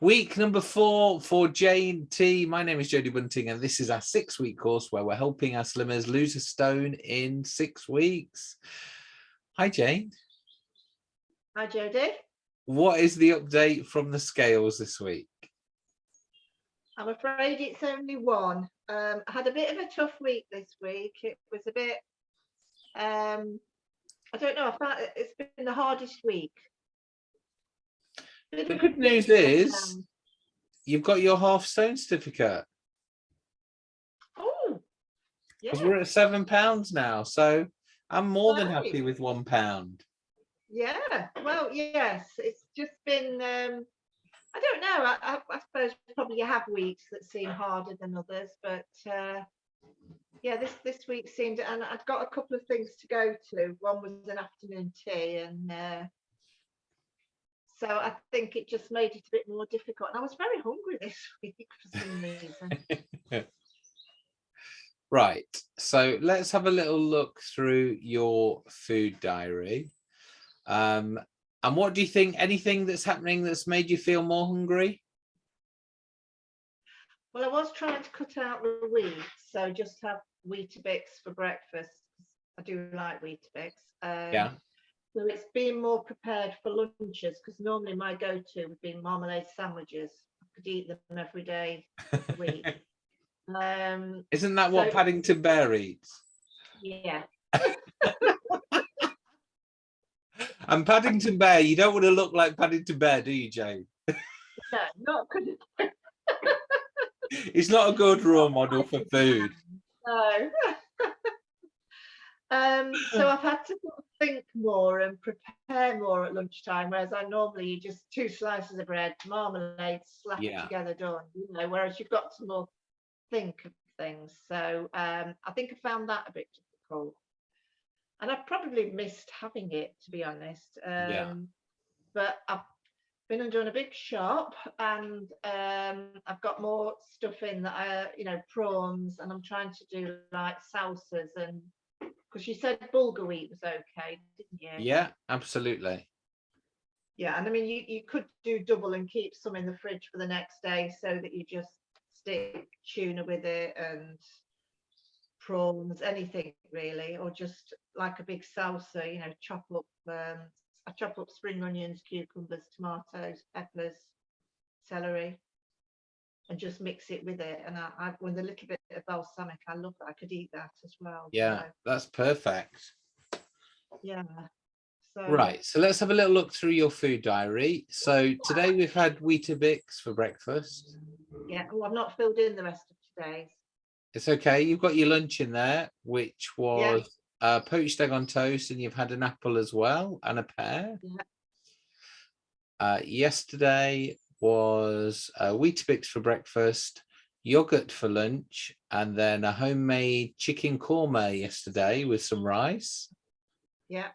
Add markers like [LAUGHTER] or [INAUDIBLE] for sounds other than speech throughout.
Week number four for Jane T. My name is Jodie Bunting, and this is our six week course where we're helping our slimmers lose a stone in six weeks. Hi, Jane. Hi, Jodie. What is the update from the scales this week? I'm afraid it's only one. Um, I had a bit of a tough week this week. It was a bit, um, I don't know, I found it's been the hardest week. The good news is you've got your half stone certificate. Oh, yeah. We're at seven pounds now. So I'm more than happy with one pound. Yeah, well, yes, it's just been, um, I don't know, I, I, I suppose probably you have weeks that seem harder than others, but uh, yeah, this, this week seemed, and I'd got a couple of things to go to. One was an afternoon tea and uh, so I think it just made it a bit more difficult. And I was very hungry this [LAUGHS] week for some reason. [LAUGHS] Right, so let's have a little look through your food diary. Um, and what do you think, anything that's happening that's made you feel more hungry? Well, I was trying to cut out the wheat, so just have Weetabix for breakfast. I do like Weetabix. Um, Yeah. So it's being more prepared for lunches because normally my go-to would be marmalade sandwiches. I could eat them every day of the week. [LAUGHS] um, Isn't that what So- Paddington Bear eats? yeah, [LAUGHS] And Paddington Bear, you don't want to look like Paddington Bear, do you, Jane? no, not good. [LAUGHS] It's not a good role model for food. No. Um, [LAUGHS] so I've had to think more and prepare more at lunchtime, whereas I normally just two slices of bread, marmalade, slap Yeah. it together, done. You know, whereas you've got to more think of things. So um, I think I found that a bit difficult, and I probably missed having it to be honest. Um, Yeah. But I've been and done a big shop and um I've got more stuff in that I you know prawns and I'm trying to do like salsas and because you said bulgur wheat was okay didn't you Yeah, absolutely. yeah and I mean you you could do double and keep some in the fridge for the next day so that you just stick tuna with it and prawns anything really or just like a big salsa you know chop up um I chop up spring onions, cucumbers, tomatoes, peppers, celery, and just mix it with it. And I, I with a little bit of balsamic, I love that. I could eat that as well. Yeah, so, that's perfect. yeah. So Right, so let's have a little look through your food diary. So today we've had Weetabix for breakfast. yeah. Oh, I've not filled in the rest of today's. It's okay, you've got your lunch in there, which was uh, poached egg on toast, and you've had an apple as well, and a pear. Yeah. Uh, yesterday was uh, Weetabix for breakfast, yogurt for lunch, and then a homemade chicken korma yesterday with some rice. Yeah.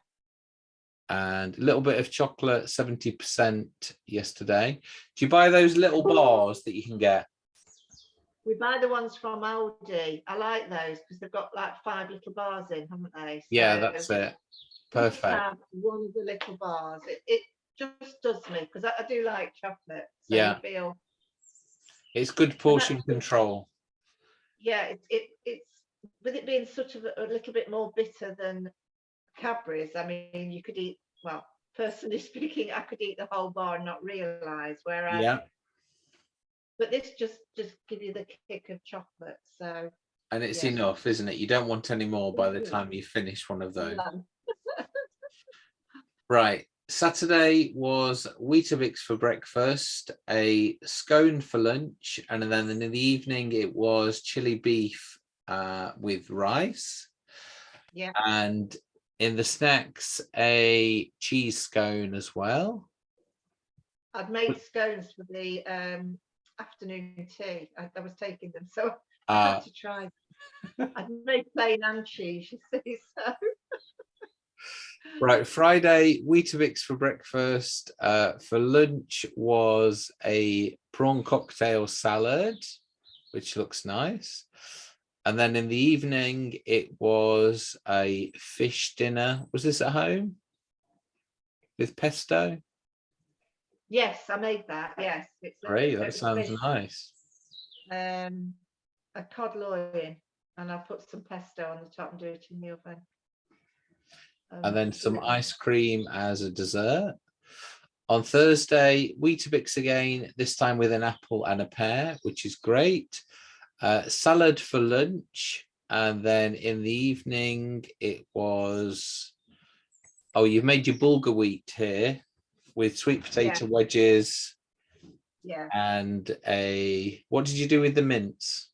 and a little bit of chocolate 70% yesterday. Do you buy those little bars that you can get? We buy the ones from Aldi. I like those because they've got like five little bars in, haven't they? Yeah, that's it. Perfect. One of the little bars. It, it just does me because I, I do like chocolate. So Yeah. I feel It's good portion control. yeah, it, it it's with it being sort of a, a little bit more bitter than Cadbury's. I mean, you could eat well. Personally [LAUGHS] speaking, I could eat the whole bar and not realise. Whereas, Yeah. but this just just give you the kick of chocolate. So And it's Yeah. enough, isn't it? You don't want any more by the Mhm. time you finish one of [LAUGHS] those. [LAUGHS] Right. Saturday was Weetabix for breakfast, a scone for lunch, and then in the evening it was chili beef uh, with rice. Yeah. And in the snacks, a cheese scone as well. I'd made scones for the um, afternoon tea. I, I was taking them, so I Uh, had to try. I'd made plain and cheese. You see, [LAUGHS] so Right, Friday, Weetabix for breakfast. Uh, for lunch was a prawn cocktail salad, which looks nice. And then in the evening, it was a fish dinner. Was this at home? With pesto? Yes, I made that, yes. It's Great, that sounds with, nice. Um, a cod loin, and I'll put some pesto on the top and do it in the oven. And then some ice cream as a dessert. On Thursday, Weetabix again, this time with an apple and a pear, which is great. Uh, salad for lunch. And then in the evening, it was, oh, you've made your bulgur wheat here with sweet potato wedges Yeah, and a, what did you do with the mince?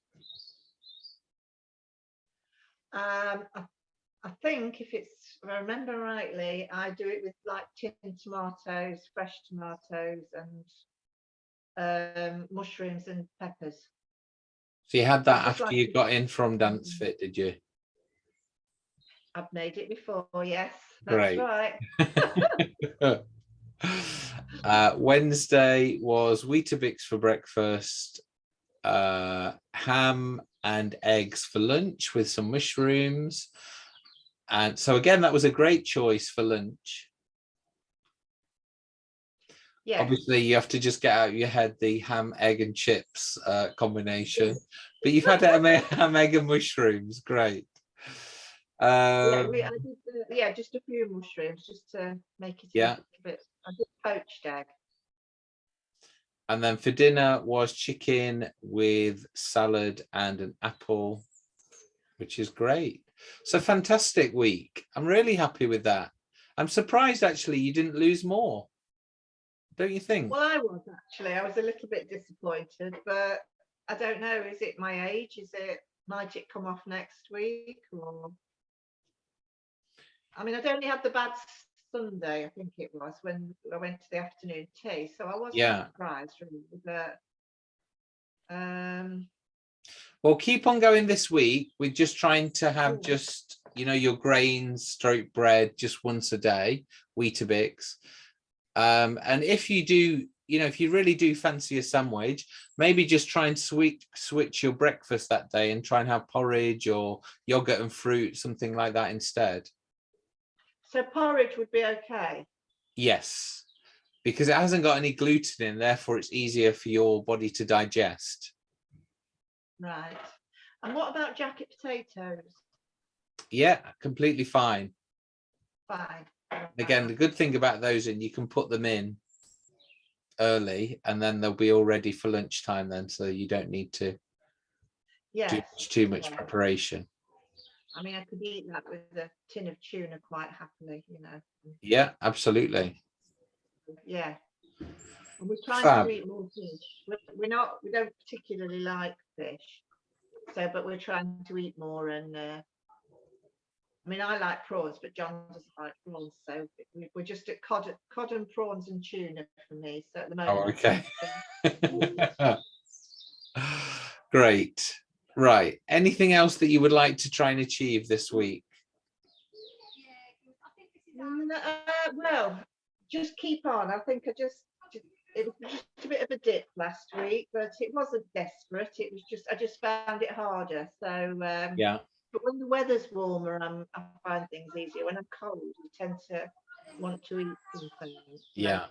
um, I, I think if it's, if I remember rightly, I do it with like tinned tomatoes, fresh tomatoes and um, mushrooms and peppers. So you had that Just after like you got in from Dance Mm. Fit, did you? I've made it before, yes, that's Great. right. [LAUGHS] uh, Wednesday was Weetabix for breakfast, uh, ham and eggs for lunch with some mushrooms. And so again, that was a great choice for lunch. Yeah, Obviously, you have to just get out of your head the ham, egg and chips uh, combination. But you've had ham, egg and mushrooms. Great. yeah, Um, we, I did, uh, yeah, just a few mushrooms just to make it a Yeah. little bit. I did poached egg. And then for dinner was chicken with salad and an apple, which is great. So fantastic week. I'm really happy with that. I'm surprised actually you didn't lose more. Don't you think? Well, I was actually. I was a little bit disappointed, but I don't know. Is it my age? Is it might it come off next week? Or I mean, I'd only had the bad Sunday, I think it was, when I went to the afternoon tea. So I wasn't Yeah. surprised really, but um Well, keep on going this week. We're just trying to have just, you know, your grains, stroke bread just once a day, Weetabix. Um, and if you do, you know, if you really do fancy a sandwich, maybe just try and switch switch your breakfast that day and try and have porridge or yogurt and fruit, something like that instead. so porridge would be okay. Yes, because it hasn't got any gluten in, therefore it's easier for your body to digest. Right. And what about jacket potatoes? Yeah, completely fine. Fine. Again, the good thing about those and you can put them in early and then they'll be all ready for lunchtime then so you don't need to do yes. too much yeah. preparation. I mean, I could eat that with a tin of tuna quite happily, you know. Yeah, absolutely. Yeah. And we're trying Fab. to eat more fish. We're not, we don't particularly like fish. So, but we're trying to eat more and, uh, I mean, I like prawns, but John doesn't like prawns. So we- we're just at cod, cod and prawns and tuna for me. So at the moment. Oh, okay. [LAUGHS] Great. Right. Anything else that you would like to try and achieve this week? Mm, uh, well, just keep on. I think I just, ju- it was just a bit of a dip last week, but it wasn't desperate. It was just, I just found it harder. So, um, Yeah. but when the weather's warmer, I'm, I find things easier. When I'm cold, I tend to want to eat something. so, Yeah.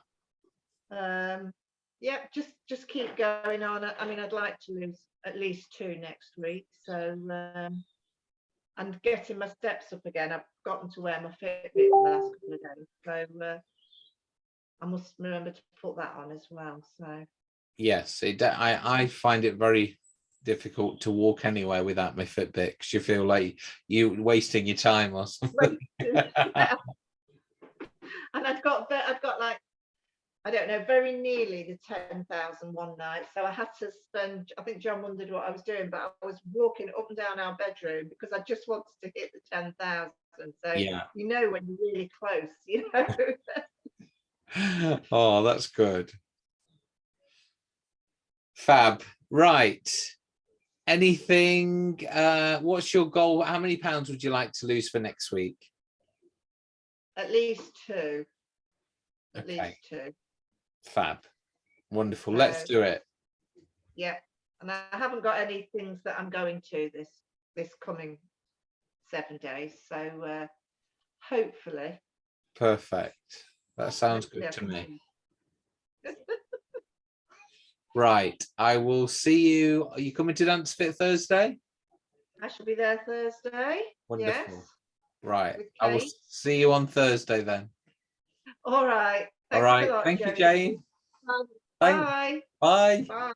Um, yeah, just just keep going on. I mean, I'd like to lose at least two next week. So, um, and getting my steps up again. I've gotten to wear my Fitbit for the last couple of days. So, uh, I must remember to put that on as well. So, Yes. It, I, I find it very difficult to walk anywhere without my Fitbit because you feel like you wasting your time or something. [LAUGHS] [LAUGHS] and I've got ve- I've got like I don't know very nearly the 10,000 one night so I had to spend I think John wondered what I was doing but I was walking up and down our bedroom because I just wanted to hit the 10,000 so Yeah. you know when you're really close you know [LAUGHS] oh, that's good. Fab. Right. Anything, uh, what's your goal? How many pounds would you like to lose for next week? at least two at Okay, least two fab. Wonderful. Let's Uh, do it. yeah and I haven't got any things that I'm going to this this coming seven days so uh hopefully Perfect. That sounds good to me. [LAUGHS] Right, I will see you. Are you coming to Dance Fit Thursday? I shall be there Thursday. Wonderful. Yes. Right, I will see you on Thursday then. All right. All Thanks a right, lot, thank you, Jane. Jane. Um, Bye. bye. Bye.